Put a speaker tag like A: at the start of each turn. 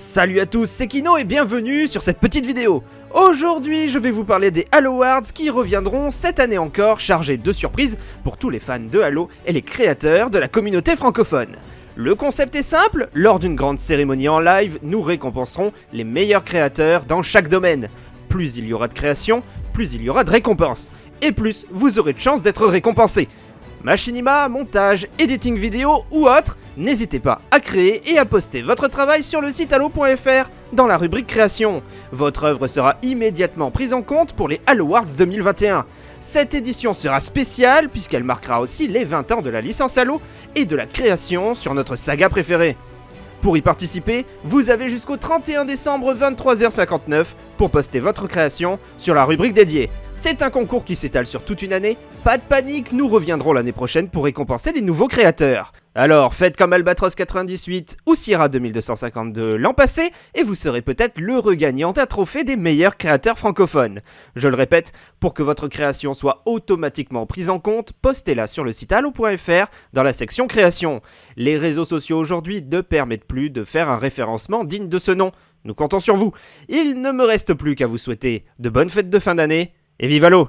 A: Salut à tous, c'est Kino et bienvenue sur cette petite vidéo. Aujourd'hui, je vais vous parler des Halo Awards qui reviendront cette année encore chargés de surprises pour tous les fans de Halo et les créateurs de la communauté francophone. Le concept est simple, lors d'une grande cérémonie en live, nous récompenserons les meilleurs créateurs dans chaque domaine. Plus il y aura de création, plus il y aura de récompenses. Et plus vous aurez de chances d'être récompensé. Machinima, montage, editing vidéo ou autre, n'hésitez pas à créer et à poster votre travail sur le site halo.fr dans la rubrique création. Votre œuvre sera immédiatement prise en compte pour les Halo Awards 2021. Cette édition sera spéciale puisqu'elle marquera aussi les 20 ans de la licence Halo et de la création sur notre saga préférée. Pour y participer, vous avez jusqu'au 31 décembre 23h59 pour poster votre création sur la rubrique dédiée. C'est un concours qui s'étale sur toute une année, pas de panique, nous reviendrons l'année prochaine pour récompenser les nouveaux créateurs. Alors faites comme Albatros 98 ou Sierra 2252 l'an passé et vous serez peut-être l'heureux gagnant d'un trophée des meilleurs créateurs francophones. Je le répète, pour que votre création soit automatiquement prise en compte, postez-la sur le site allo.fr dans la section création. Les réseaux sociaux aujourd'hui ne permettent plus de faire un référencement digne de ce nom. Nous comptons sur vous. Il ne me reste plus qu'à vous souhaiter de bonnes fêtes de fin d'année et vive l'eau